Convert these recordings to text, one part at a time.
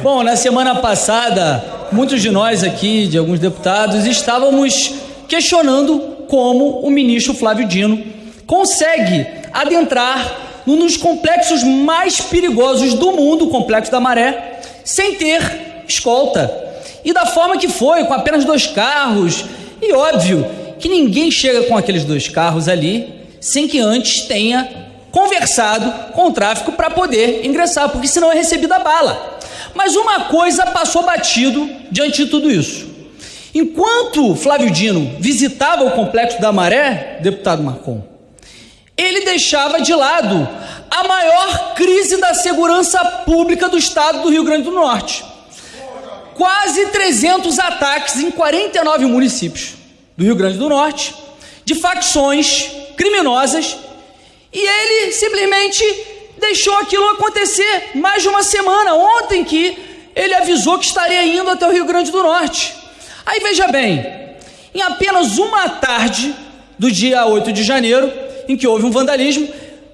Bom, na semana passada, muitos de nós aqui, de alguns deputados, estávamos questionando como o ministro Flávio Dino consegue adentrar num dos complexos mais perigosos do mundo, o Complexo da Maré, sem ter escolta. E da forma que foi, com apenas dois carros. E óbvio que ninguém chega com aqueles dois carros ali sem que antes tenha conversado com o tráfico para poder ingressar, porque senão é recebida a bala. Mas uma coisa passou batido diante de tudo isso. Enquanto Flávio Dino visitava o complexo da Maré, deputado Marcon, ele deixava de lado a maior crise da segurança pública do estado do Rio Grande do Norte. Quase 300 ataques em 49 municípios do Rio Grande do Norte, de facções criminosas, e ele simplesmente deixou aquilo acontecer mais de uma semana, ontem que ele avisou que estaria indo até o Rio Grande do Norte. Aí veja bem, em apenas uma tarde do dia 8 de janeiro, em que houve um vandalismo,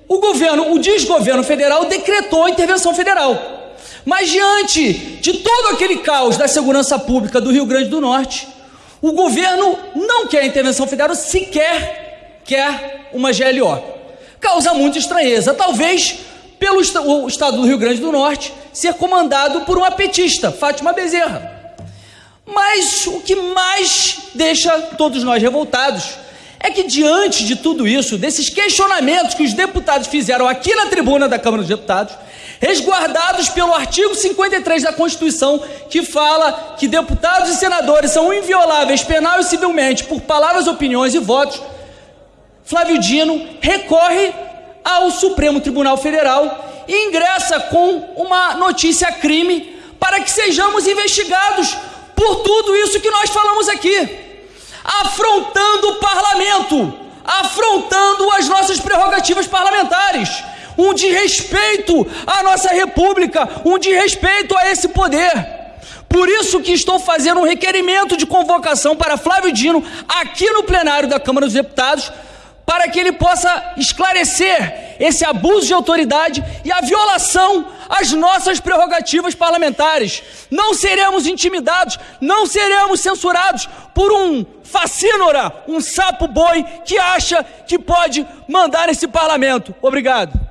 o governo, o desgoverno federal decretou a intervenção federal. Mas diante de todo aquele caos da segurança pública do Rio Grande do Norte, o governo não quer intervenção federal, sequer quer uma GLO. Causa muita estranheza, talvez pelo o estado do Rio Grande do Norte ser comandado por uma petista, Fátima Bezerra. Mas o que mais deixa todos nós revoltados é que diante de tudo isso, desses questionamentos que os deputados fizeram aqui na tribuna da Câmara dos Deputados, resguardados pelo artigo 53 da Constituição, que fala que deputados e senadores são invioláveis penal e civilmente por palavras, opiniões e votos, Flávio Dino recorre ao Supremo Tribunal Federal e ingressa com uma notícia crime para que sejamos investigados por tudo isso que nós falamos aqui afrontando o parlamento, afrontando as nossas prerrogativas parlamentares, um desrespeito à nossa república, um desrespeito a esse poder. Por isso que estou fazendo um requerimento de convocação para Flávio Dino aqui no plenário da Câmara dos Deputados, para que ele possa esclarecer esse abuso de autoridade e a violação às nossas prerrogativas parlamentares. Não seremos intimidados, não seremos censurados por um facínora, um sapo boi que acha que pode mandar nesse parlamento. Obrigado.